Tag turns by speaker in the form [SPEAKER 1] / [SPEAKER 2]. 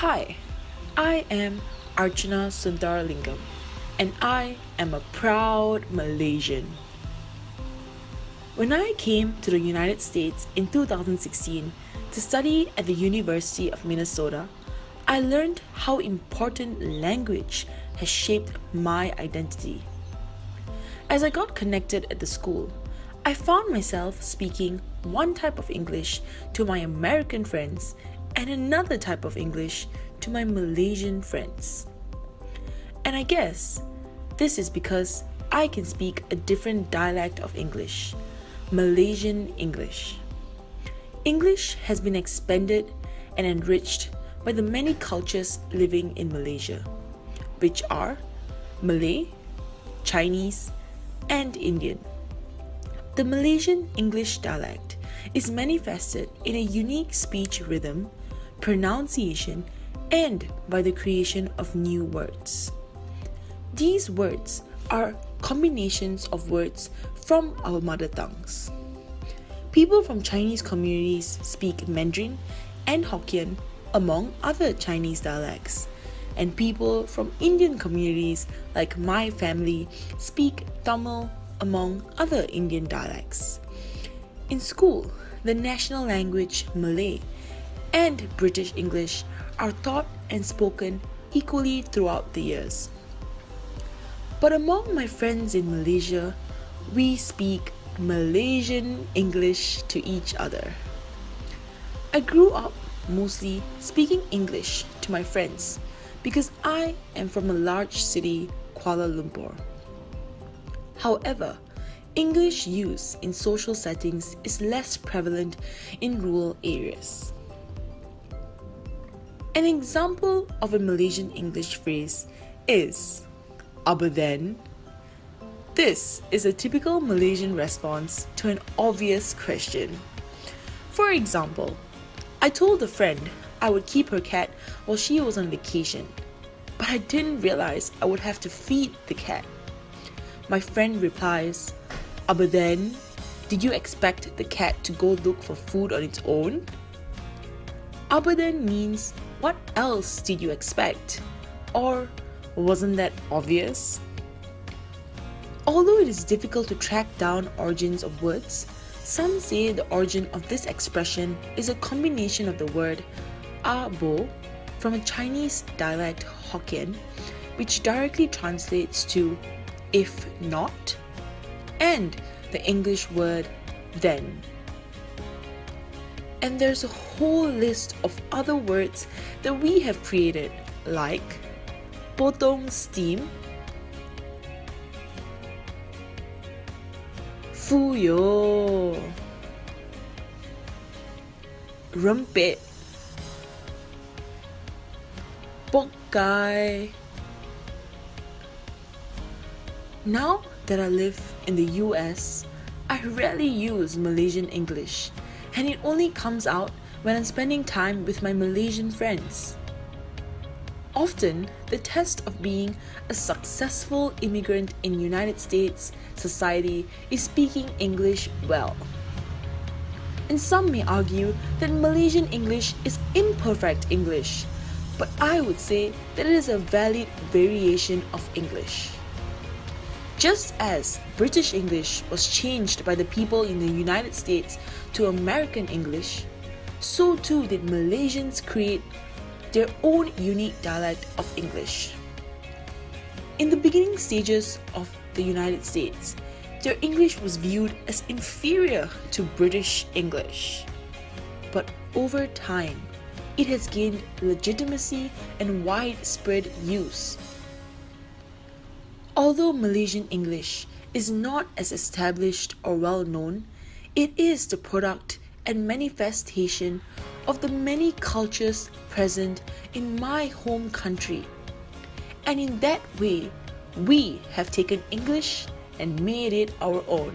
[SPEAKER 1] Hi, I am Archana Sundaralingam and I am a proud Malaysian. When I came to the United States in 2016 to study at the University of Minnesota, I learned how important language has shaped my identity. As I got connected at the school, I found myself speaking one type of English to my American friends and another type of English to my Malaysian friends. And I guess this is because I can speak a different dialect of English, Malaysian English. English has been expanded and enriched by the many cultures living in Malaysia, which are Malay, Chinese, and Indian. The Malaysian English dialect is manifested in a unique speech rhythm, pronunciation, and by the creation of new words. These words are combinations of words from our mother tongues. People from Chinese communities speak Mandarin and Hokkien, among other Chinese dialects. And people from Indian communities, like my family, speak Tamil, among other Indian dialects. In school, the national language Malay and British English are taught and spoken equally throughout the years. But among my friends in Malaysia, we speak Malaysian English to each other. I grew up mostly speaking English to my friends because I am from a large city, Kuala Lumpur. However, English use in social settings is less prevalent in rural areas. An example of a Malaysian English phrase is Abuden. This is a typical Malaysian response to an obvious question. For example, I told a friend I would keep her cat while she was on vacation, but I didn't realize I would have to feed the cat. My friend replies, Abuden, did you expect the cat to go look for food on its own? Abuden means, what else did you expect? Or wasn't that obvious? Although it is difficult to track down origins of words, some say the origin of this expression is a combination of the word abo from a Chinese dialect Hokkien, which directly translates to if not, and the English word then. And there's a whole list of other words that we have created, like potong steam, fuyo, rempit, pokai, now that I live in the US, I rarely use Malaysian English, and it only comes out when I'm spending time with my Malaysian friends. Often, the test of being a successful immigrant in United States society is speaking English well. And some may argue that Malaysian English is imperfect English, but I would say that it is a valid variation of English. Just as British English was changed by the people in the United States to American English, so too did Malaysians create their own unique dialect of English. In the beginning stages of the United States, their English was viewed as inferior to British English. But over time, it has gained legitimacy and widespread use Although Malaysian English is not as established or well known, it is the product and manifestation of the many cultures present in my home country. And in that way, we have taken English and made it our own.